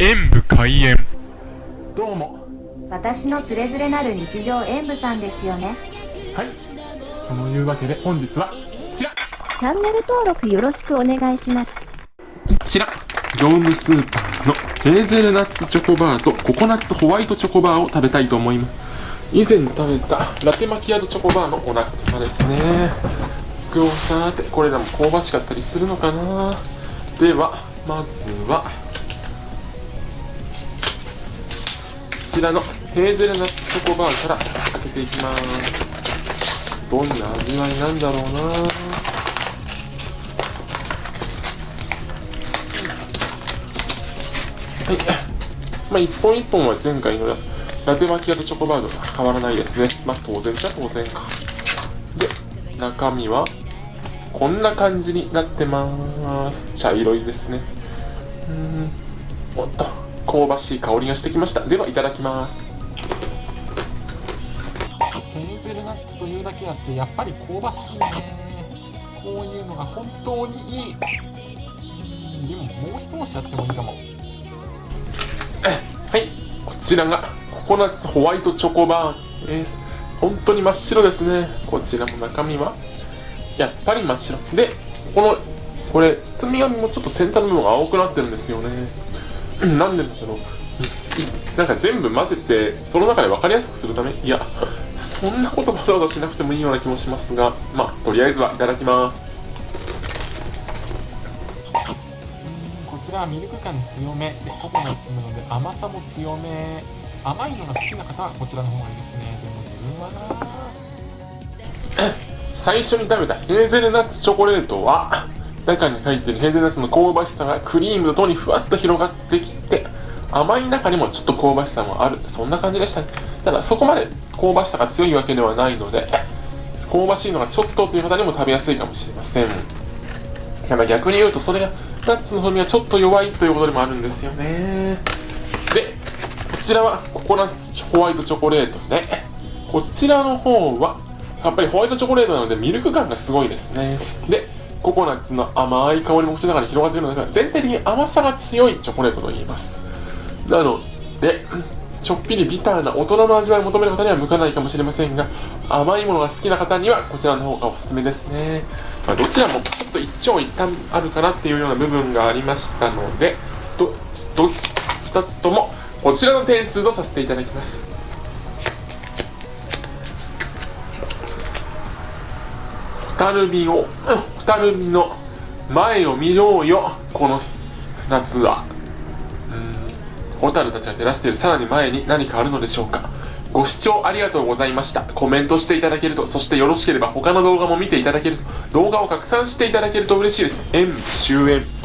演武開演。どうも。私のつれづれなる日常演舞さんですよね。はい。そのいうわけで本日はこちら。チャンネル登録よろしくお願いします。こちら。業務スーパーのヘーゼルナッツチョコバーとココナッツホワイトチョコバーを食べたいと思います。以前食べたラテマキアードチョコバーのお仲間ですね。今日さてこれらも香ばしかったりするのかな。ではまずはちらのヘーゼルナッツチョコバーから開けていきますどんな味わいなんだろうなはい。まあ、一本一本は前回のラテマキアとチョコバーと変わらないですね。まあ、当然じゃ当然か。で、中身は、こんな感じになってます。茶色いですね。うん。おっと、香ばしい香りがしてきました。では、いただきます。ヘーゼルナッツというだけあって、やっぱり香ばしいね。こういうのが本当にいい。でも、もう一押しあってもいいかも。はい、こちらがココナッツホワイトチョコバーです。本当に真っ白ですね。こちらも中身は、やっぱり真っ白。で、この、これ、包み紙もちょっと先端の部分が青くなってるんですよね。なんでだろう。なんか全部混ぜて、その中で分かりやすくするため？いや、そんなことわざわざしなくてもいいような気もしますが、まあ、とりあえずはいただきます。こちらはミルク感強め。でココナッツなので甘さも強め。甘いのが好きな方はこちらの方がいいですね。でも自分はな 最初に食べたヘーゼルナッツチョコレートは中に入っているヘーゼルナッツの香ばしさがクリームととにふわっと広がってきて甘い中にもちょっと香ばしさもある。そんな感じでしたね。ただそこまで香ばしさが強いわけではないので香ばしいのがちょっとという方にも食べやすいかもしれません。ただ逆に言うとそれがナッツの風味はちょっと弱いということでもあるんですよね。でこちらはココナッツホワイトチョコレートでこちらの方はやっぱりホワイトチョコレートなのでミルク感がすごいですね。でココナッツの甘い香りも口の中に広がっているのですが全体的に甘さが強いチョコレートと言います。なのでちょっぴりビターな大人の味わいを求める方には向かないかもしれませんが甘いものが好きな方にはこちらの方がおすすめですね、まあ、どちらもちょっと一長一短あるかなっていうような部分がありましたのでどどつ2つともこちらの点数とさせていただきます。蛍火をうん。るみの前を見ようよこの夏はホタルたちが照らしているさらに前に何かあるのでしょうかご視聴ありがとうございました。コメントしていただけると、そしてよろしければ他の動画も見ていただけると、動画を拡散していただけると嬉しいです。演終演。